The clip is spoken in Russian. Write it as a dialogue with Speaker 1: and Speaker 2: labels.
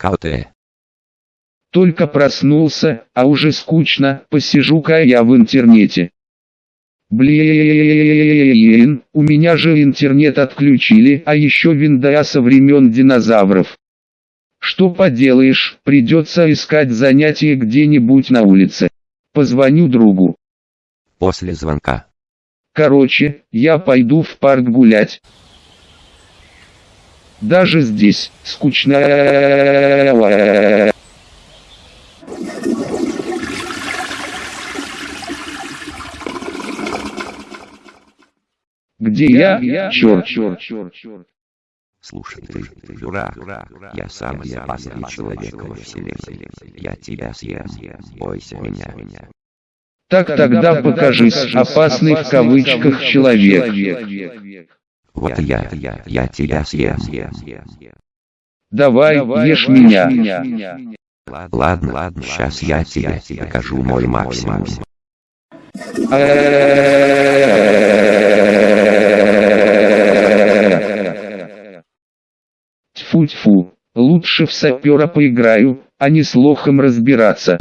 Speaker 1: КТ.
Speaker 2: Только проснулся, а уже скучно, посижу-ка я в интернете. Блин, у меня же интернет отключили, а еще винда со времен динозавров. Что поделаешь, придется искать занятие где-нибудь на улице. Позвоню другу.
Speaker 1: После звонка.
Speaker 2: Короче, я пойду в парк гулять. Даже здесь скучно. Где я? Черт, черт, черт, черт.
Speaker 1: Слушай, ты, дурак, я самый опасный человек во вселенной. Я тебя съем, бойся меня.
Speaker 2: Так тогда покажись, опасный в кавычках человек.
Speaker 1: Вот я, я тебя съем.
Speaker 2: Давай, ешь меня.
Speaker 1: Ладно, ладно, сейчас я тебе покажу мой максимум.
Speaker 2: Тьфу-тьфу, лучше в сапера поиграю, а не с лохом разбираться.